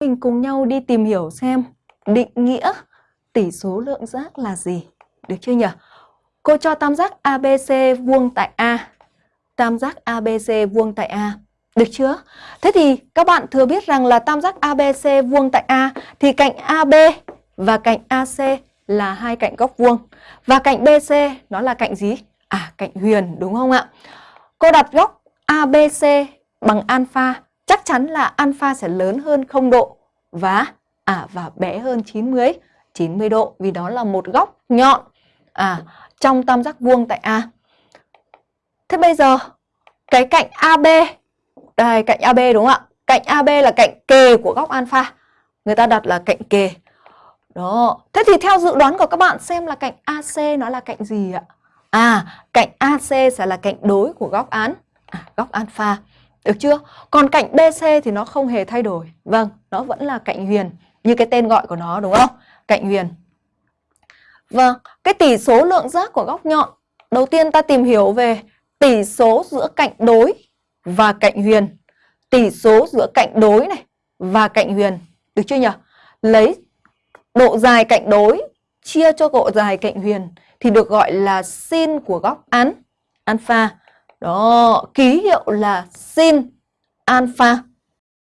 Mình cùng nhau đi tìm hiểu xem định nghĩa tỷ số lượng giác là gì. Được chưa nhỉ? Cô cho tam giác ABC vuông tại A. Tam giác ABC vuông tại A. Được chưa? Thế thì các bạn thừa biết rằng là tam giác ABC vuông tại A thì cạnh AB và cạnh AC là hai cạnh góc vuông. Và cạnh BC nó là cạnh gì? À, cạnh huyền đúng không ạ? Cô đặt góc ABC bằng alpha, chắc chắn là alpha sẽ lớn hơn 0 độ và à và bé hơn 90 90 độ vì đó là một góc nhọn à trong tam giác vuông tại A. Thế bây giờ cái cạnh AB đây cạnh AB đúng không ạ? Cạnh AB là cạnh kề của góc alpha. Người ta đặt là cạnh kề. Đó. Thế thì theo dự đoán của các bạn xem là cạnh AC nó là cạnh gì ạ? À, cạnh AC sẽ là cạnh đối của góc án, à, góc alpha. Được chưa? Còn cạnh BC thì nó không hề thay đổi. Vâng, nó vẫn là cạnh huyền như cái tên gọi của nó đúng không? Cạnh huyền. Vâng, cái tỷ số lượng giác của góc nhọn. Đầu tiên ta tìm hiểu về tỷ số giữa cạnh đối và cạnh huyền. Tỷ số giữa cạnh đối này và cạnh huyền. Được chưa nhỉ? Lấy độ dài cạnh đối chia cho độ dài cạnh huyền thì được gọi là sin của góc án alpha. Đó, ký hiệu là sin alpha.